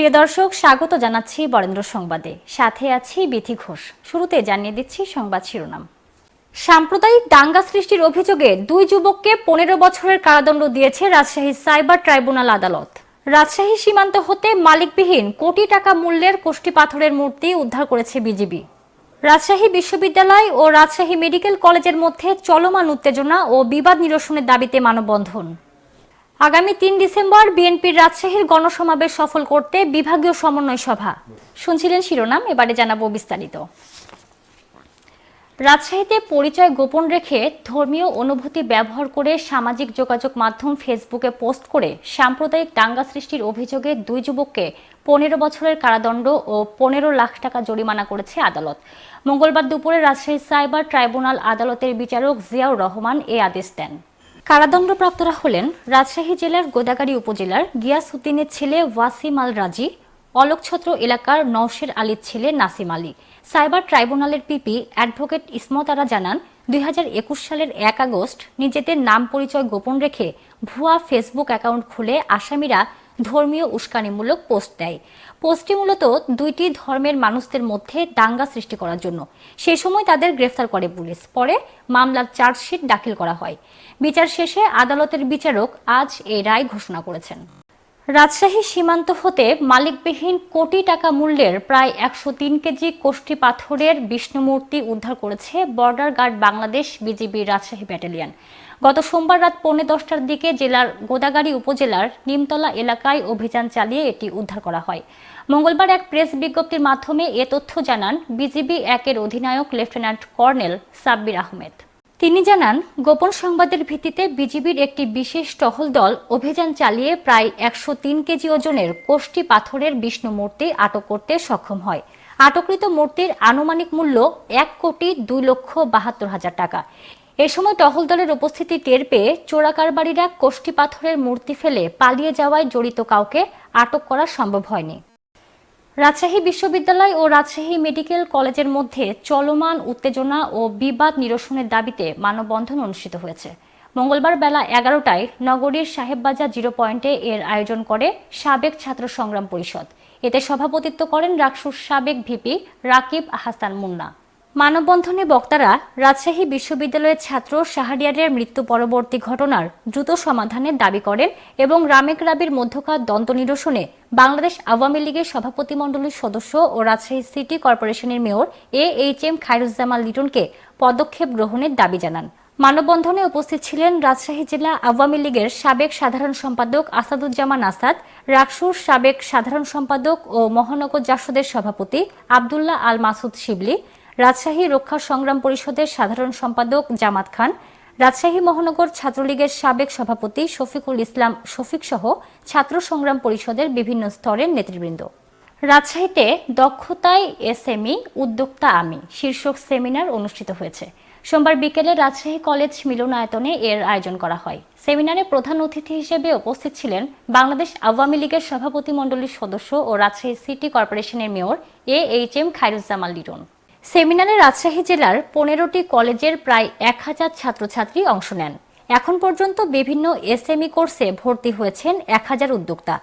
প্রিয় দর্শক, স্বাগত জানাচ্ছি বরেন্দ্র সংবাদে। সাথে আছি বিথি ঘোষ। শুরুতে জানিয়ে দিচ্ছি সংবাদ শিরোনাম। সাম্প্রদায়িক দাঙ্গা সৃষ্টির অভিযোগে দুই যুবককে পনেরো বছরের কারাদণ্ড দিয়েছে রাজশাহী সাইবার ট্রাইব্যুনাল আদালত। রাজশাহী সীমান্ত হতে মালিকবিহীন কোটি টাকা মূল্যের কোষ্টি পাথরের মূর্তি উদ্ধার করেছে বিজিবি। রাজশাহী বিশ্ববিদ্যালয় ও রাজশাহী মেডিকেল কলেজের মধ্যে চলমান উত্তেজনা ও বিবাদ নিরসনের দাবিতে মানববন্ধন। আগামী তিন ডিসেম্বর বিএনপির রাজশাহীর গণসমাবেশ সফল করতে বিভাগীয় সমন্বয় সভা। শুনছিলেন শিরোনাম, এবারে জানাব বিস্তারিত। রাজশাহীতে পরিচয় গোপন রেখে ধর্মীয় অনুভূতি ব্যবহার করে সামাজিক যোগাযোগ মাধ্যম ফেসবুকে পোস্ট করে সাম্প্রদায়িক দাঙ্গা সৃষ্টির অভিযোগে দুই যুবককে পনেরো বছরের কারাদণ্ড ও পনেরো লাখ টাকা জরিমানা করেছে আদালত। মঙ্গলবার দুপুরে রাজশাহী সাইবার ট্রাইব্যুনাল আদালতের বিচারক জিয়াউর রহমান এ আদেশ দেন। কারাদণ্ডপ্রাপ্তরা হলেন রাজশাহী জেলার গোদাগাড়ি উপজেলার গিয়াসউদ্দিনের ছেলে ওয়াসিম আল রাজি অলোকছত্র এলাকার নওশের আলীর ছেলে নাসিম আলী। সাইবার ট্রাইব্যুনালের পিপি অ্যাডভোকেট ইসমতারা জানান, দুই হাজার একুশ সালের এক আগস্ট নিজেদের নাম পরিচয় গোপন রেখে ভুয়া ফেসবুক অ্যাকাউন্ট খুলে আসামিরা ধর্মীয় উস্কানিমূলক পোস্ট দেয়। পোস্টটি মূলত দুইটি ধর্মের মানুষদের মধ্যে দাঙ্গা সৃষ্টি করার জন্য। সে সময় তাদের গ্রেফতার করে পুলিশ। পরে মামলার চার্জশিট দাখিল করা হয়। বিচার শেষে আদালতের বিচারক আজ এই রায় ঘোষণা করেছেন। রাজশাহী সীমান্ত হতে মালিকবিহীন কোটি টাকা মূল্যের প্রায় একশো তিন কেজি কোষ্ঠী পাথরের বিষ্ণুমূর্তি উদ্ধার করেছে border guard Bangladesh BGB Rajshahi battalion. গত সোমবার রাত পৌনে দশটার দিকে জেলার গোদাগাড়ি উপজেলার নিমতলা এলাকায় অভিযান চালিয়ে এটি উদ্ধার করা হয়। মঙ্গলবার এক প্রেস বিজ্ঞপ্তির মাধ্যমে এ তথ্য জানান বিজিবি একের অধিনায়ক লেফটেন্যান্ট কর্নেল সাব্বির আহমেদ। তিনি জানান, গোপন সংবাদের ভিত্তিতে বিজিবির একটি বিশেষ টহল দল অভিযান চালিয়ে প্রায় একশো তিন কেজি ওজনের কোষ্টি পাথরের বিষ্ণু মূর্তি আটক করতে সক্ষম হয়। আটককৃত মূর্তির আনুমানিক মূল্য এক কোটি দুই লক্ষ বাহাত্তর হাজার টাকা। এ সময় টহল দলের উপস্থিতি টের পেয়ে চোরাকারবারীরা কোষ্টি পাথরের মূর্তি ফেলে পালিয়ে যাওয়ায় জড়িত কাউকে আটক করা সম্ভব হয়নি। রাজশাহী বিশ্ববিদ্যালয় ও রাজশাহী মেডিকেল কলেজের মধ্যে চলমান উত্তেজনা ও বিবাদ নিরসনের দাবিতে মানববন্ধন অনুষ্ঠিত হয়েছে। মঙ্গলবার বেলা এগারোটায় নগরীর সাহেববাজার জিরো পয়েন্টে এর আয়োজন করে সাবেক ছাত্র সংগ্রাম পরিষদ। এতে সভাপতিত্ব করেন রাকসুর সাবেক ভিপি রাকিব হাসান মুন্না। মানববন্ধনে বক্তারা রাজশাহী বিশ্ববিদ্যালয়ের ছাত্র শাহরিয়ারের মৃত্যু পরবর্তী ঘটনার দ্রুত সমাধানের দাবি করেন এবং রামেক রাবির মধ্যকার দ্বন্দ্ব নিরসনে বাংলাদেশ আওয়ামী লীগের সভাপতিমণ্ডলীর সদস্য ও রাজশাহী সিটি কর্পোরেশনের mayor A H M Khairuzzaman লিটনকে পদক্ষেপ গ্রহণের দাবি জানান। মানববন্ধনে উপস্থিত ছিলেন রাজশাহী জেলা আওয়ামী লীগের সাবেক সাধারণ সম্পাদক আসাদুজ্জামান আসাদ, রাকসুর সাবেক সাধারণ সম্পাদক ও মহানগর জাসদের সভাপতি আবদুল্লাহ আল মাসুদ শিবলি রাজশাহী রক্ষা সংগ্রাম পরিষদের সাধারণ সম্পাদক জামাত খান, রাজশাহী মহানগর ছাত্রলীগের সাবেক সভাপতি শফিকুল ইসলাম শফিক সহ ছাত্র সংগ্রাম পরিষদের বিভিন্ন স্তরের নেতৃবৃন্দ। রাজশাহীতে দক্ষতায় এসএমই, উদ্যোক্তা আমি, শীর্ষক সেমিনার অনুষ্ঠিত হয়েছে। সোমবার বিকেলে রাজশাহী কলেজ মিলনায়তনে এর আয়োজন করা হয়। সেমিনারে প্রধান অতিথি হিসেবে উপস্থিত ছিলেন বাংলাদেশ আওয়ামী লীগের সভাপতি মণ্ডলীর সদস্য ও রাজশাহী সিটি কর্পোরেশনের mayor A H M Khairuzzaman Liton. সেমিনারে রাজশাহী জেলার পনেরোটি কলেজের প্রায় এক হাজার ছাত্রছাত্রী অংশ নেন। এখন পর্যন্ত বিভিন্ন এসএমই কোর্সে ভর্তি হয়েছেন এক হাজার উদ্যোক্তা।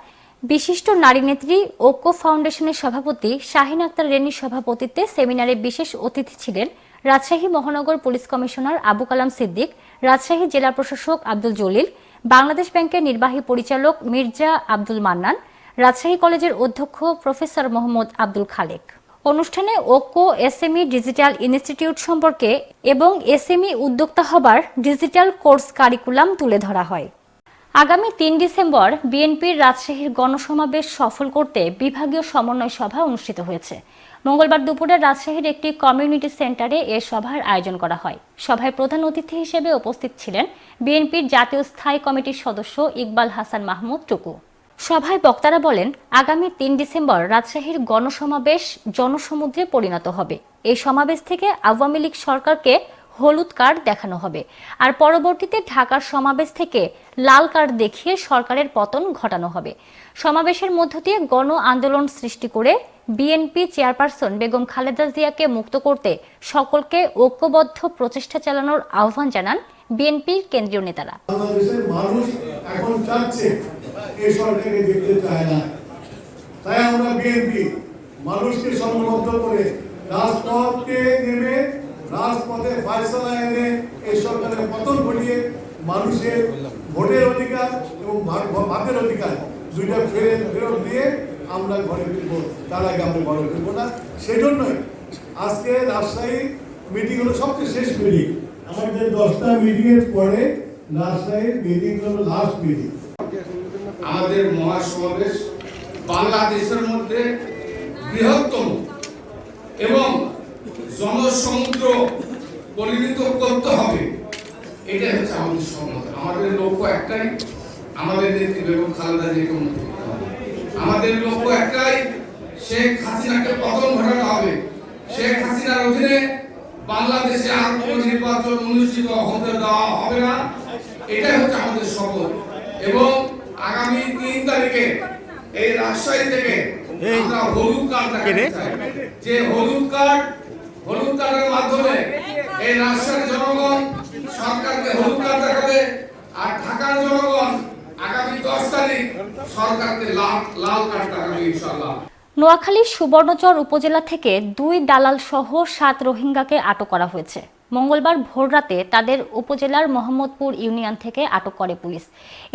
বিশিষ্ট নারী নেত্রী ঐক্য ফাউন্ডেশনের সভাপতি শাহিন আক্তার রেনির সভাপতিত্বে সেমিনারে বিশেষ অতিথি ছিলেন রাজশাহী মহানগর পুলিশ কমিশনার আবু কালাম সিদ্দিক, রাজশাহী জেলা প্রশাসক আব্দুল জলিল, বাংলাদেশ ব্যাংকের নির্বাহী পরিচালক মির্জা আব্দুল মান্নান, রাজশাহী কলেজের অধ্যক্ষ প্রফেসর মোহাম্মদ আব্দুল খালেক। অনুষ্ঠানে ওকো এসএমই ডিজিটাল ইনস্টিটিউট সম্পর্কে এবং এসএমই উদ্যোক্তা হবার ডিজিটাল কোর্স কারিকুলাম তুলে ধরা হয়। আগামী তিন ডিসেম্বর বিএনপির রাজশাহীর গণসমাবেশ সফল করতে বিভাগীয় সমন্বয় সভা অনুষ্ঠিত হয়েছে। মঙ্গলবার দুপুরে রাজশাহীর একটি কমিউনিটি সেন্টারে এ সভার আয়োজন করা হয়। সভায় প্রধান অতিথি হিসেবে উপস্থিত ছিলেন বিএনপির জাতীয় স্থায়ী কমিটির সদস্য ইকবাল হাসান মাহমুদ টুকু। সভায় বক্তারা বলেন, আগামী তিন ডিসেম্বর রাজশাহীর গণসমাবেশ জনসমুদ্রে পরিণত হবে। এই সমাবেশ থেকে আওয়ামী লীগ সরকারকে হলুদ কার্ড দেখানো হবে। আর পরবর্তীতে ঢাকার সমাবেশ থেকে লাল কার্ড দেখিয়ে সরকারের পতন ঘটানো হবে। সমাবেশের মধ্য দিয়ে গণ আন্দোলন সৃষ্টি করে বিএনপি চেয়ারপারসন বেগম খালেদা জিয়াকে মুক্ত করতে সকলকে ঐক্যবদ্ধ প্রচেষ্টা চালানোর আহ্বান জানান বিএনপির কেন্দ্রীয় নেতারা। এই সরকারকে দেখতে চায় না। তাই আমরা বিএনপি মানুষকে সংবদ্ধ করে রাজপথকে নেমে রাজপথে ফায়সালা এনে এই সরকারের পতন ঘটিয়ে মানুষের ভোটের অধিকার এবং ভা- ভা- ভাতের অধিকার দুইটা ফেরে, ফেরত দিয়ে আমরা ঘরে ফিরবো। তার আগে আমরা ঘরে ফিরবো না। সেই জন্যই আজকে রাজশাহী মিটিং হলো সবচেয়ে শেষ মিটিং আমাদের দশটা মিটিংয়ের পরে রাজশাহীর মিটিং হলো লাস্ট মিটিং আমাদের মহাসমাবেশ বাংলাদেশের মধ্যে বৃহত্তম এবং জনসমুদ্র পরিণত করতে হবে। এটাই হচ্ছে আমাদের সম্মত আমাদের লক্ষ্য একটাই, আমাদের নেত্রী বেগম খালেদা জিয়াকে মুক্ত আমাদের লক্ষ্য একটাই, শেখ হাসিনাকে পতন ঘটানো হবে। শেখ হাসিনার অধীনে বাংলাদেশে আর কোনো নির্বাচন অনুষ্ঠিত হতে দেওয়া হবে না। এটাই হচ্ছে আমাদের শপথ। এবং আগামী তিন তারিখে এই রাজশাহী থেকে আমরা হলুদ কার্ড যে হলুদ কার্ড হলুদ কার্ডের মাধ্যমে এই রাজশাহীর জনগণ সরকারকে হলুদ কার্ড দেখাবে আর ঢাকার জনগণ আগামী দশ তারিখ সরকারকে লাল লাল কার্ড দেখাবে ইনশাল্লাহ নোয়াখালীর সুবর্ণচর উপজেলা থেকে দুই দালাল সহ সাত রোহিঙ্গাকে আটক করা হয়েছে। মঙ্গলবার ভোররাতে তাদের উপজেলার মোহাম্মদপুর ইউনিয়ন থেকে আটক করে পুলিশ।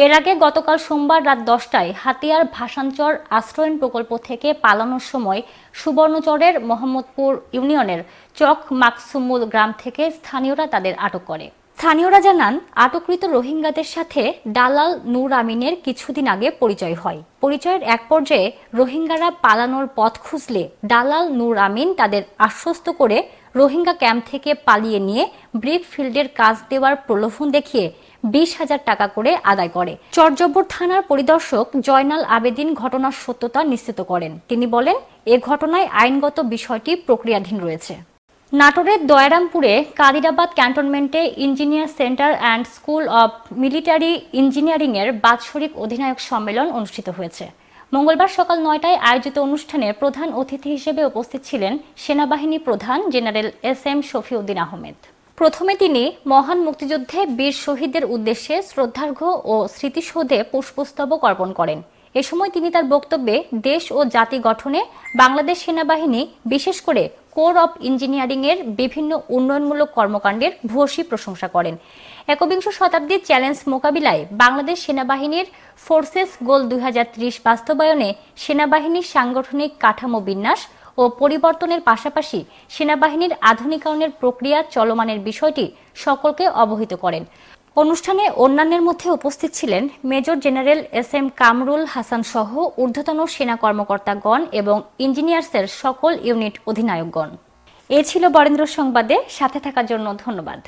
এর আগে গতকাল সোমবার রাত দশটায় হাতিয়ার ভাসানচর আশ্রয়ন প্রকল্প থেকে পালানোর সময় সুবর্ণচরের মোহাম্মদপুর ইউনিয়নের চক মাকসুমুল গ্রাম থেকে স্থানীয়রা তাদের আটক করে। স্থানীয়রা জানান, আটককৃত রোহিঙ্গাদের সাথে দালাল নূর আমিনের কিছুদিন আগে পরিচয় হয়। পরিচয়ের এক পর্যায়ে রোহিঙ্গারা পালানোর পথ খুঁজলে দালাল নূর আমিন তাদের আশ্বস্ত করে রোহিঙ্গা ক্যাম্প থেকে পালিয়ে নিয়ে ব্রিক ফিল্ডের কাজ দেওয়ার প্রলোভন দেখিয়ে বিশ হাজার টাকা করে আদায় করে। চরজব্বর থানার পরিদর্শক জয়নাল আবেদিন ঘটনার সত্যতা নিশ্চিত করেন। তিনি বলেন, এ ঘটনায় আইনগত বিষয়টি প্রক্রিয়াধীন রয়েছে। নাটোরের দয়ারামপুরে কাদিরাবাদ ক্যান্টনমেন্টে engineer centre and school of military ইঞ্জিনিয়ারিংয়ের বাৎসরিক অধিনায়ক সম্মেলন অনুষ্ঠিত হয়েছে। মঙ্গলবার সকাল নয়টায় আয়োজিত অনুষ্ঠানে প্রধান অতিথি হিসেবে উপস্থিত ছিলেন সেনাবাহিনী প্রধান general S M Shafiuddin Ahmed. প্রথমে তিনি মহান মুক্তিযুদ্ধে বীর শহীদদের উদ্দেশ্যে শ্রদ্ধার্ঘ্য ও স্মৃতিসৌধে পুষ্পস্তবক অর্পণ করেন। এ সময় তিনি তার বক্তব্যে দেশ ও জাতি গঠনে বাংলাদেশ সেনাবাহিনী, বিশেষ করে কোর অব ইঞ্জিনিয়ারিং এর বিভিন্ন উন্নয়নমূলক কর্মকাণ্ডের ভূয়সী প্রশংসা করেন। একবিংশ শতাব্দীর চ্যালেঞ্জ মোকাবিলায় বাংলাদেশ সেনাবাহিনীর ফোর্সেস গোল দুই হাজার ত্রিশ বাস্তবায়নে সেনাবাহিনীর সাংগঠনিক কাঠামো বিন্যাস ও পরিবর্তনের পাশাপাশি সেনাবাহিনীর আধুনিকায়নের প্রক্রিয়া চলমানের বিষয়টি সকলকে অবহিত করেন। অনুষ্ঠানে অন্যান্যের মধ্যে উপস্থিত ছিলেন major general S M Kamrul Hasan সহ ঊর্ধ্বতন সেনা কর্মকর্তাগণ এবং ইঞ্জিনিয়ার্সের সকল ইউনিট অধিনায়কগণ। এ ছিল বরেন্দ্র সংবাদে, সাথে থাকার জন্য ধন্যবাদ।